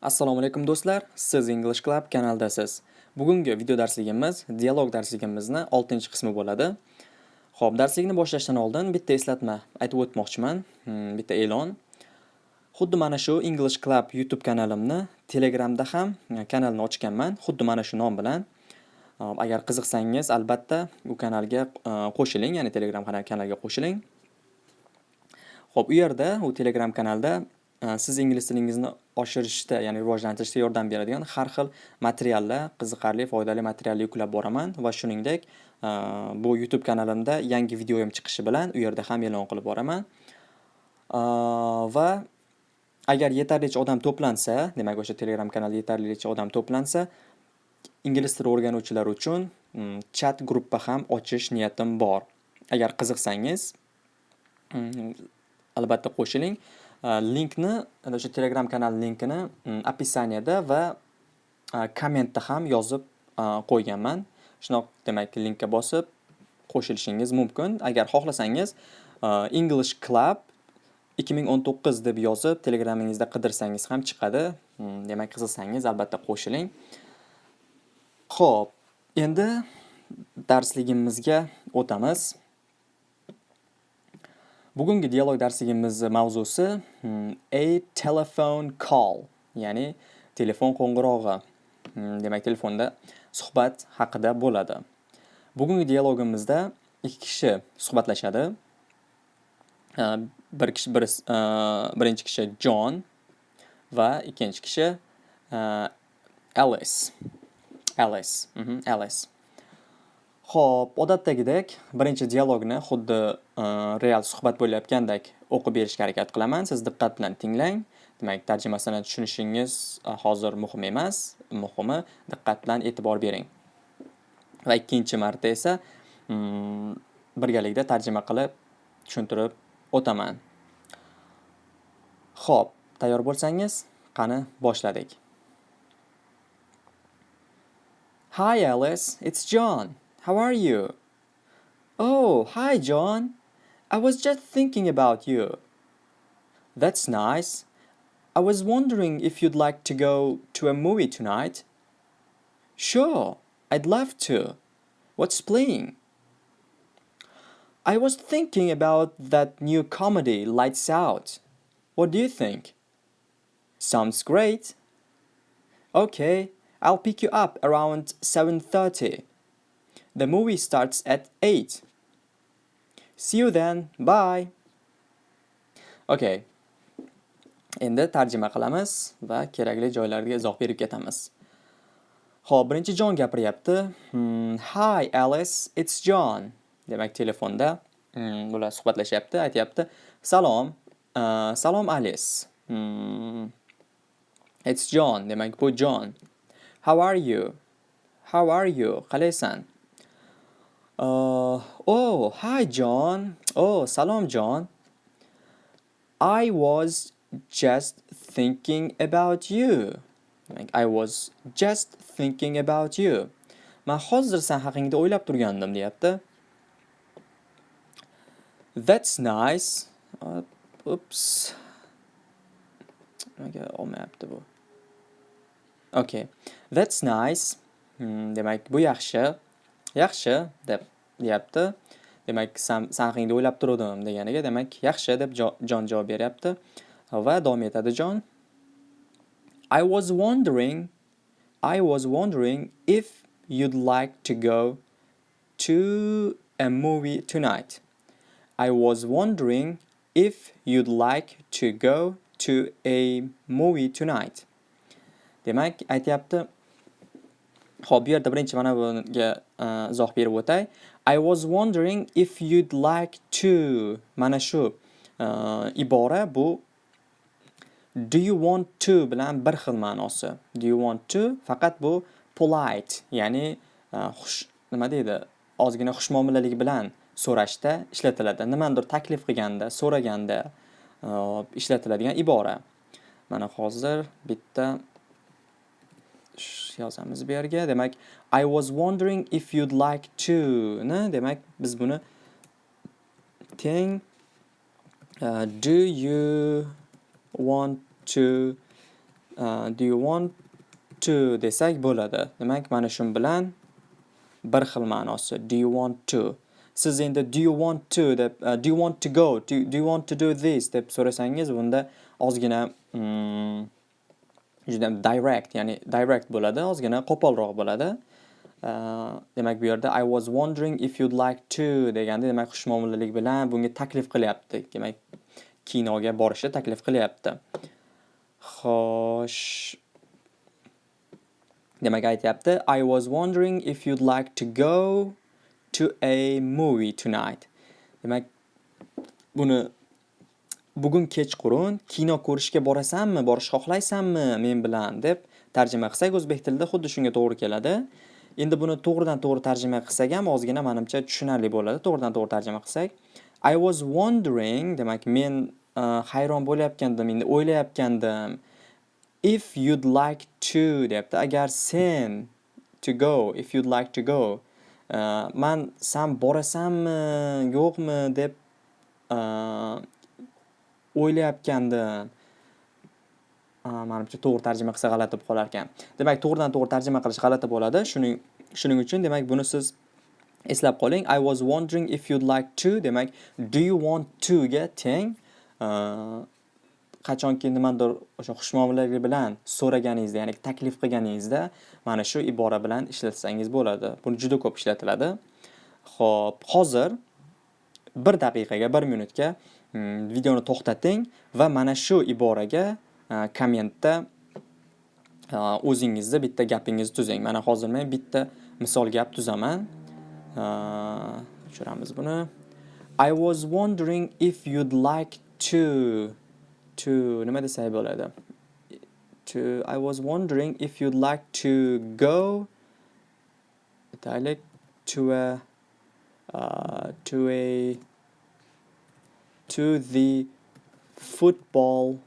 Assalomu alaykum do'stlar, siz English Club kanaldasiz. Bugungi video darsligimiz dialog darsligimizni 6-qismi bo'ladi. Xo'p, darslikni boshlashdan oldin bitta eslatma aytib o'tmoqchiman, hmm, bitta e'lon. Xuddi mana shu English Club YouTube kanalimni Telegramda ham e, kanalni ochganman, xuddi mana shu nom bilan. Agar qiziqsangiz, albatta u kanalga e, qo'shiling, ya'ni Telegram kanaliga qo'shiling. Xo'p, u yerda, u Telegram kanalda e, siz ingliz tilingizni oshirishda, ya'ni rivojlantirishda yordam beradigan har xil materiallar, qiziqarli, foydali materiallar yuklab boraman va shuningdek, e, bu YouTube kanalimda yangi videoyim chiqishi bilan u yerda ham e'lon qilib boraman. E, va agar yetarlicha odam to'plansa, demak o'sha Telegram kanalda yetarlicha odam to'plansa, ingliz tili o'rganuvchilar uchun mm, chat gruppa ham ochish niyatim bor. Agar qiziqsangiz, mm, albatta qo'shiling. Э, linkni o'sha telegram kanal linkini описаниеda va kommentda ham yozib э, qo'yganman. Shunaq demak linkka bosib qo'shilishingiz mumkin. Agar xohlasangiz э, english club 2019 deb yozib telegramingizda qidirsangiz ham chiqadi. Demak qiziqsangiz albatta qo'shiling. Xo'p, endi darsligimizga o'tamiz. Bugungi dialog darsligimiz mavzusi hmm, a telephone call, ya'ni telefon qo'ng'irog'i. Hmm, demak, telefonda suhbat haqida bo'ladi. Bugungi dialogimizda ikki kishi suhbatlashadi. Bir kishi bir e, birinchi kishi John va ikkinchi kishi e, Alice. Alice. Mhm, Alice. Xo'p, odatdagidek birinchi dialogni xuddi e, real suhbat bo'layotgandek o'qib berishga harakat qilaman. Siz diqqat bilan tinglang. Demak, tarjimasini tushunishingiz e, hozir muhim emas. Muhimi diqqat bilan e'tibor bering. Va ikkinchi marta esa mm, birgalikda tarjima qilib tushuntirib o'taman. Xo'p, tayyor bo'lsangiz, qani boshladik. Hi Alice, it's John. How are you? Oh, hi, John. I was just thinking about you. That's nice. I was wondering if you'd like to go to a movie tonight. Sure, I'd love to. What's playing? I was thinking about that new comedy, Lights Out. What do you think? Sounds great. Okay, I'll pick you up around 7.30. The movie starts at 8. See you then. Bye. Okay. Endi tarjima qilamiz va kerakli joylarga izoh berib ketamiz. Xo'p, birinchi John gapiryapti. Hmm, Hi Alice, it's John. Demak, telefonda hmm, bular suhbatlashyapti, aytyapti. Salom. Uh, salom Alice. Hmm. It's John. Demak, bu John. How are you? How are you? Qalaysan? Uh, oh, hi John. Oh, salam John. I was just thinking about you. Like, I was just thinking about you. Man hozir sen haqingda o'ylab turgandim, deyapti. That's nice. Uh, oops. Nimaga olmayapti bu? Okay. That's nice. Hmm, demak, bu yaxshi. Yaxshi deb deyapti. Demak san haqingda o'ylab turuvdim deganiga demak yaxshi deb jon javob beryapti. Va davom etadi jon. I was wondering I was wondering if you'd like to go to a movie tonight. I was wondering if you'd like to go to a movie tonight. Demak aytyapti. Xo'p, bu yerda birinchi mana bunga Э, izoh berib o'tay. I was wondering if you'd like to mana shu e, ibora bu do you want to bilan bir xil ma'nosi. Do you want to faqat bu polite, ya'ni e, xush nima deydi? Ozgina xushmuomalalik bilan so'rashda ishlatiladi. nimanidir taklif qilganda, so'raganda e, ishlatiladigan ibora. Mana hozir bitta yozamiz bu yerga. Demak, I was wondering if you'd like to ni demak biz buni teng uh, do you want to uh, do you want to desak bo'ladi. Demak, mana shu bilan bir xil ma'nosi. Do you want to? Siz endi do you want to deb uh, do you want to go? Do, do you want to do this deb so'rasangiz, bunda ozgina hmm, juda direct, ya'ni direct bo'ladi, ozgina qo'polroq bo'ladi. Demak bu yerda I was wondering if you'd like to deganda demak xushmuomalalik bilan bunga taklif qilyapti. Demak kinoga borishni taklif qilyapti. Xo'sh, demak aytyapti I was wondering if you'd like to go to a movie tonight. Demak buni bugun kechqurun kino ko'rishga borasanmi, borish xohlaysanmi men bilan deb tarjima qilsak o'zbek tilida xuddi shunga to'g'ri keladi. Endi buni to'g'ridan to'g'ri tarjima qilsak ham ozgina menimcha tushunarli bo'ladi. To'g'ridan to'g'ri tarjima qilsak, I was wondering demak men uh, hayron bo'layotgandim, endi o'ylayotgandim. If you'd like to deyapti. Agar sen to go, if you'd like to go. Uh, man san borasanmi, yo'qmi deb uh, o'ylayotgandim. Menimcha to'g'ri tarjima qilsa g'alati bo'lib qolar ekan. Demak, to'g'ridan to'g'ri tarjima qilish g'alati bo'ladi. Shuning shuning uchun demak buni siz eslab qoling. I was wondering if you'd like to demak do you want to ga teng. Qachonki nimadir o'sha xushmuomalalik bilan so'raganingizda, ya'ni taklif qilganingizda mana shu ibora bilan ishlatsangiz bo'ladi. Buni juda ko'p ishlatiladi. Xo'p, hozir 1 daqiqaga, 1 minutga Hmm, videoni to'xtating va mana shu iboraga e, kommentda e, o'zingizda bitta gapingizni tuzing. Mana hozir men bitta misol gap tuzaman. E, tushiramiz buni. I was wondering if you'd like to to nima desak bo'ladi? To I was wondering if you'd like to go aytaylik to a uh, to a to the football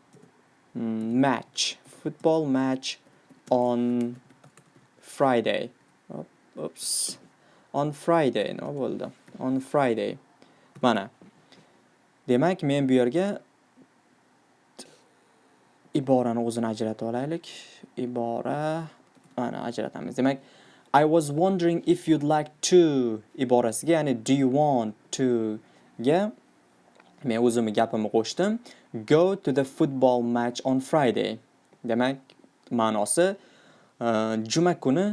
mm, match football match on Friday. Oops. On Friday nima bo'ldi? On Friday. Mana. Demak, men bu yerga iborani o'zini ajratib olaylik. Ibora mana ajratamiz. Demak, I was wondering if you'd like to iborasiga, ya'ni do you want to ga men o'zimni gapimni qo'shdim. Go to the football match on Friday. Demak, ma'nosi e, juma kuni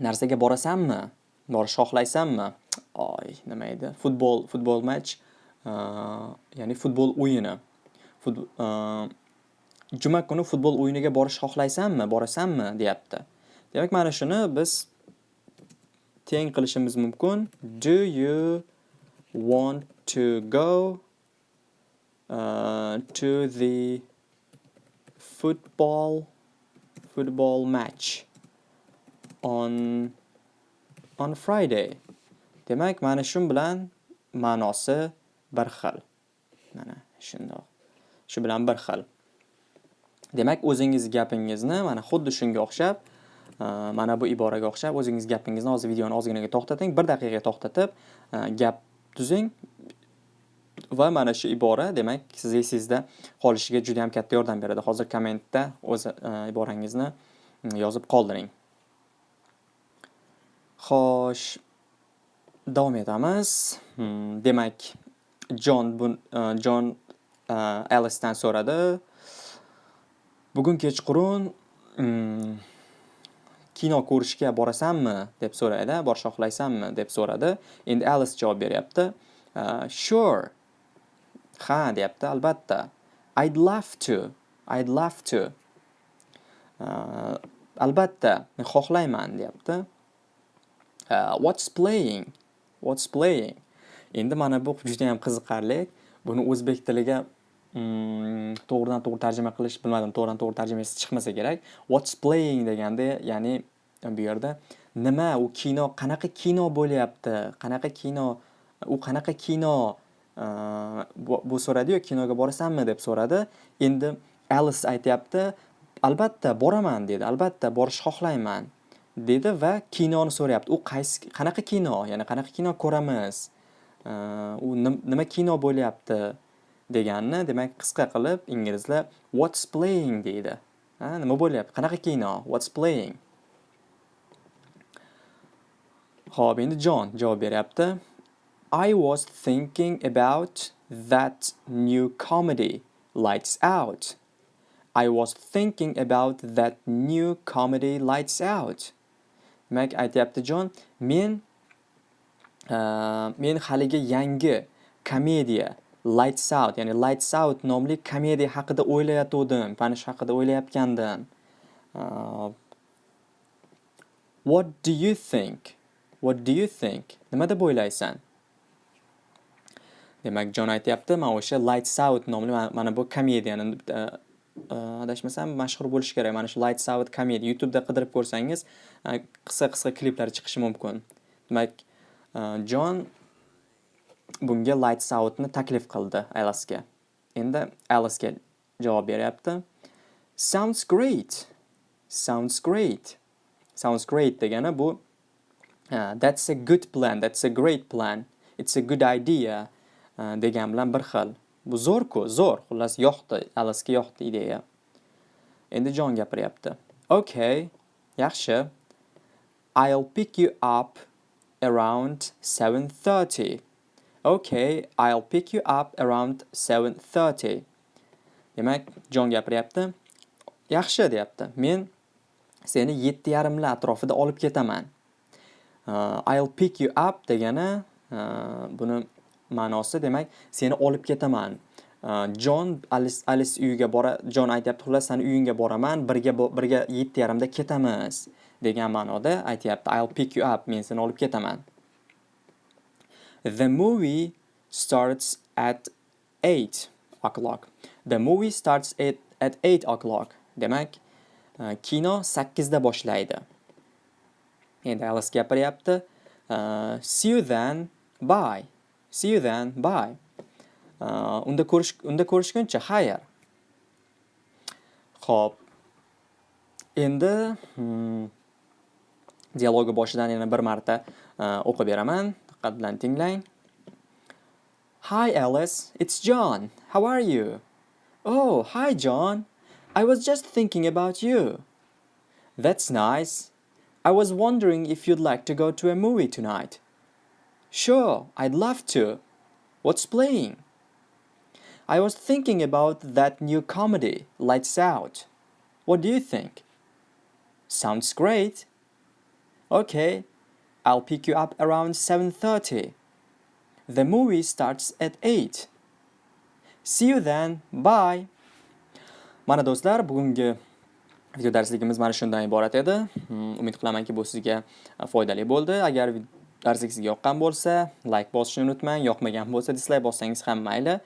narsaga borasanmi? Borish xohlaysanmi? Oy, nima edi? Futbol, futbol match, e, ya'ni futbol o'yini. E, juma kuni futbol o'yiniga borish xohlaysanmi? Borasanmi? deyapti. Demak, mana shuni biz teng qilishimiz mumkin. Do you want to go uh, to the football football match on on Friday. Demak, mana shu bilan ma'nosi bir xil. Mana shundoq. Shu bilan bir xil. Demak, o'zingiz gapingizni mana xuddi shunga o'xshab, uh, mana bu iboraga o'xshab o'zingiz gapingizni hozir videoni ozginaga to'xtating, 1 daqiqaga to'xtatib, uh, gap tuzing va mana shu ibora demak siz esingizda qolishiga juda ham katta yordam beradi. Hozir kommentda o'z e, iborangizni mm, yozib qoldiring. Xo'sh, davom etamiz. Hmm, demak, jon e, jon e, alisdan so'radi. Bugun kechqurun mm, kino ko'rishga borasanmi deb so'raydi, borish xohlaysanmi deb so'radi. Endi Alice javob beryapti. Uh, sure. Ha deyapti, albatta. I'd love to. I'd love to. Uh, albatta, men xohlayman deyapti. Uh, what's playing? What's playing? Endi mana bu juda ham qiziqarli. Buni o'zbek tiliga to'g'ridan to'g'ri tarjima qilish bilmadim, to'g'ridan to'g'ri tarjimasi chiqmasa kerak. What's playing deganda, ya'ni bu yerda nima u kino, qanaqa kino bo'lyapti? Qanaqa kino? U qanaqa kino? bu so'radi-yu, kinoga borasanmi deb so'radi. Endi Alice aytyapti albatta boraman dedi. Albatta borish xohlayman dedi va kinoni so'rayapti. U qaysi qanaqa kino? Ya'ni qanaqa kino ko'ramiz? U nima kino bo'lyapti? Deganni demak qisqa qilib inglizlar what's playing deydi. Ha, nima bo'lyapti? Qanaqa kino? What's playing? ho'p endi Jon javob beryapti. I was thinking about that new comedy, Lights Out. I was thinking about that new comedy, Lights Out. Demak, aytyapti Jon, men uh, men haligi yangi komediya Lights Out, ya'ni Lights Out nomli komediya haqida o'ylayotgandim, mana shu haqida o'ylayotgandim. Uh, what do you think? What do you think? Nima deb o'ylaysan? Demak, Jon aytyapti, men o'sha Lights Out nomli mana bu komediyani adashmasam mashhur bo'lishi kerak. Mana shu Lights Out komediya YouTube da qidirib ko'rsangiz, qisqa-qisqa kliplar chiqishi mumkin. Demak, Jon bunga Lights Outni taklif qildi Alice'ga. Endi Alice'ga javob beryapti. Sounds great. Sounds great. Sounds great degani bu Uh, that's a good plan, that's a great plan, it's a good idea uh, degan bilan bir xil. Bu zo'r-ku, zo'r. Xullas yoqdi, Alice'ga yoqdi ideya. Endi Jon gapiryapti. Okay, yaxshi. I'll pick you up around 7:30. Okay, I'll pick you up around 7:30. Demak, Jon gapiryapti. Yaxshi deyapti. Men seni 7:30 lar atrofida olib ketaman. Uh, I'll pick you up degani uh, buni ma'nosi demak seni olib ketaman. Uh, Alice Alice uyiga bora Jon aytyapti xullas seni uyingga boraman birga birga 7:30 da ketamiz degan ma'noda aytyapti I'll pick you up men seni olib ketaman. The movie starts at 8 o'clock. The movie starts at at 8 o'clock. Demak, uh, kino 8 da boshlaydi. Endi Alice gapiryapti. Uh, see you then, bye. See you then, bye. Uh, unda ko'rish unda ko'rishguncha, xayr. Xo'p. Endi hmm, dialogi boshidan yana bir marta uh, o'qib beraman. Diqqat bilan tinglang. Hi Alice, it's John. How are you? Oh, hi John. I was just thinking about you. That's nice. I was wondering if you'd like to go to a movie tonight. Sure, I'd love to. What's playing? I was thinking about that new comedy, Lights Out. What do you think? Sounds great. Okay, I'll pick you up around 7.30. The movie starts at 8. See you then. Bye. Mana do'stlar, bugungi video darsligimiz mana shundan iborat edi hmm, umid qilamanki bu sizga e, foydali bo'ldi agar darslik sizga yoqqan bo'lsa like bosishni unutmang yoqmagan bo'lsa dislike bossangiz ham mayli